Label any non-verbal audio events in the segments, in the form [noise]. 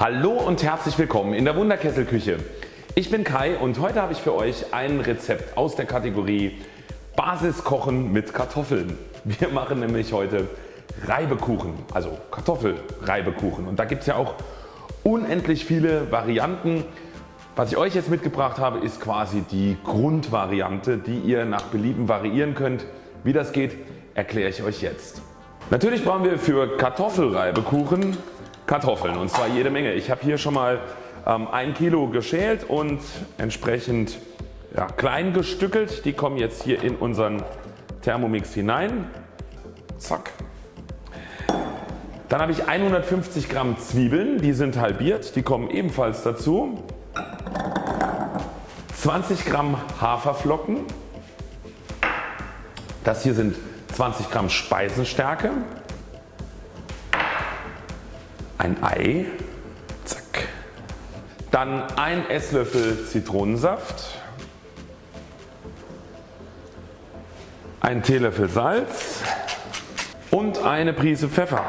Hallo und herzlich willkommen in der Wunderkesselküche. Ich bin Kai und heute habe ich für euch ein Rezept aus der Kategorie Basiskochen mit Kartoffeln. Wir machen nämlich heute Reibekuchen, also Kartoffelreibekuchen und da gibt es ja auch unendlich viele Varianten. Was ich euch jetzt mitgebracht habe ist quasi die Grundvariante die ihr nach Belieben variieren könnt. Wie das geht erkläre ich euch jetzt. Natürlich brauchen wir für Kartoffelreibekuchen Kartoffeln und zwar jede Menge. Ich habe hier schon mal ähm, ein Kilo geschält und entsprechend ja, klein gestückelt. Die kommen jetzt hier in unseren Thermomix hinein. Zack. Dann habe ich 150 Gramm Zwiebeln, die sind halbiert, die kommen ebenfalls dazu. 20 Gramm Haferflocken. Das hier sind 20 Gramm Speisenstärke. Ein Ei. Zack. Dann ein Esslöffel Zitronensaft. Ein Teelöffel Salz und eine Prise Pfeffer.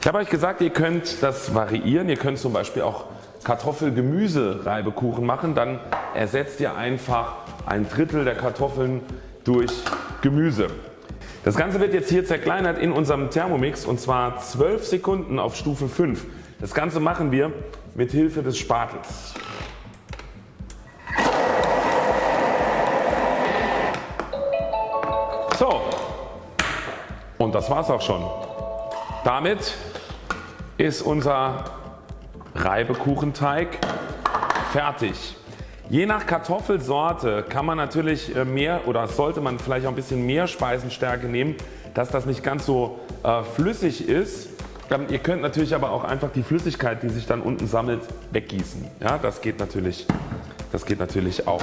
Ich habe euch gesagt ihr könnt das variieren, ihr könnt zum Beispiel auch Kartoffel-Gemüse-Reibekuchen machen, dann ersetzt ihr einfach ein Drittel der Kartoffeln durch Gemüse. Das Ganze wird jetzt hier zerkleinert in unserem Thermomix und zwar 12 Sekunden auf Stufe 5. Das Ganze machen wir mit Hilfe des Spatels. So und das war's auch schon. Damit ist unser Reibekuchenteig fertig. Je nach Kartoffelsorte kann man natürlich äh, mehr oder sollte man vielleicht auch ein bisschen mehr Speisenstärke nehmen, dass das nicht ganz so äh, flüssig ist. Ähm, ihr könnt natürlich aber auch einfach die Flüssigkeit die sich dann unten sammelt weggießen. Ja, das, geht natürlich, das geht natürlich auch.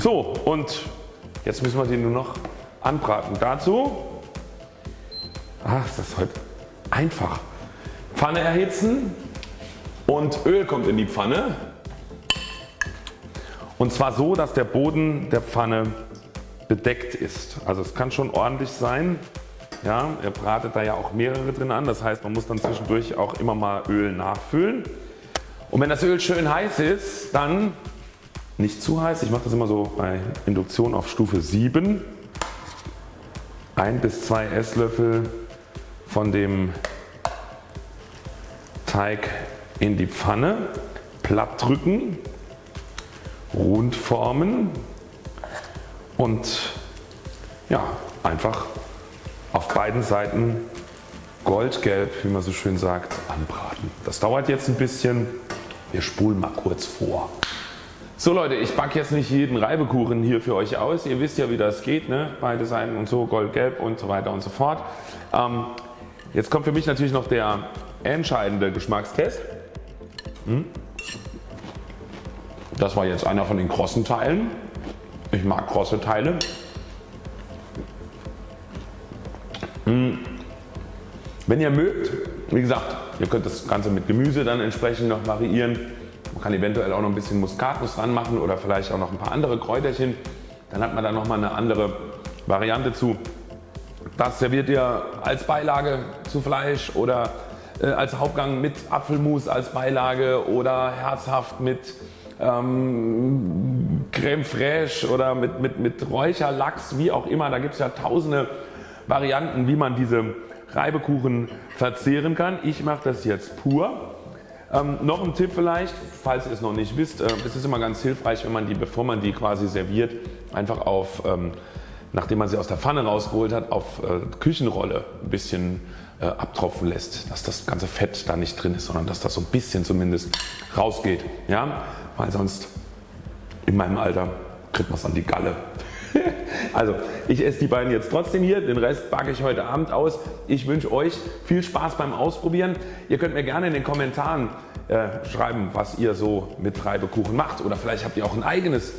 So und jetzt müssen wir den nur noch anbraten. Dazu ach, ist das heute einfach. Pfanne erhitzen und Öl kommt in die Pfanne. Und zwar so dass der Boden der Pfanne bedeckt ist. Also es kann schon ordentlich sein. Ja, er bratet da ja auch mehrere drin an. Das heißt man muss dann zwischendurch auch immer mal Öl nachfüllen. Und wenn das Öl schön heiß ist dann nicht zu heiß. Ich mache das immer so bei Induktion auf Stufe 7. 1 bis 2 Esslöffel von dem Teig in die Pfanne, platt drücken rund formen und ja, einfach auf beiden Seiten goldgelb wie man so schön sagt anbraten. Das dauert jetzt ein bisschen, wir spulen mal kurz vor. So Leute ich backe jetzt nicht jeden Reibekuchen hier für euch aus, ihr wisst ja wie das geht, ne? beide Seiten und so goldgelb und so weiter und so fort. Ähm, jetzt kommt für mich natürlich noch der entscheidende Geschmackstest. Hm? Das war jetzt einer von den krossen Teilen. Ich mag krosse Teile. Hm. Wenn ihr mögt, wie gesagt, ihr könnt das Ganze mit Gemüse dann entsprechend noch variieren. Man kann eventuell auch noch ein bisschen Muskatnuss dran machen oder vielleicht auch noch ein paar andere Kräuterchen. Dann hat man da nochmal eine andere Variante zu. Das serviert ihr als Beilage zu Fleisch oder äh, als Hauptgang mit Apfelmus als Beilage oder herzhaft mit ähm, Creme fraiche oder mit, mit, mit Räucherlachs, wie auch immer. Da gibt es ja tausende Varianten wie man diese Reibekuchen verzehren kann. Ich mache das jetzt pur. Ähm, noch ein Tipp vielleicht, falls ihr es noch nicht wisst, äh, es ist immer ganz hilfreich wenn man die bevor man die quasi serviert einfach auf ähm, nachdem man sie aus der Pfanne rausgeholt hat auf äh, Küchenrolle ein bisschen äh, abtropfen lässt, dass das ganze Fett da nicht drin ist, sondern dass das so ein bisschen zumindest rausgeht. Ja? weil sonst in meinem Alter kriegt man es an die Galle. [laughs] also ich esse die beiden jetzt trotzdem hier, den Rest backe ich heute Abend aus. Ich wünsche euch viel Spaß beim Ausprobieren. Ihr könnt mir gerne in den Kommentaren äh, schreiben was ihr so mit Reibekuchen macht oder vielleicht habt ihr auch ein eigenes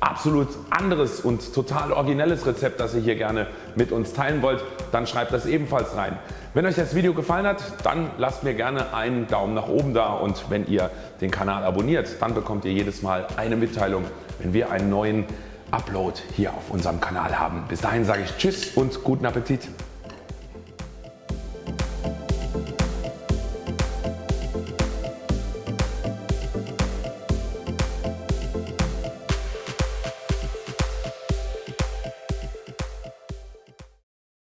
absolut anderes und total originelles Rezept das ihr hier gerne mit uns teilen wollt, dann schreibt das ebenfalls rein. Wenn euch das Video gefallen hat, dann lasst mir gerne einen Daumen nach oben da und wenn ihr den Kanal abonniert, dann bekommt ihr jedes Mal eine Mitteilung, wenn wir einen neuen Upload hier auf unserem Kanal haben. Bis dahin sage ich Tschüss und guten Appetit.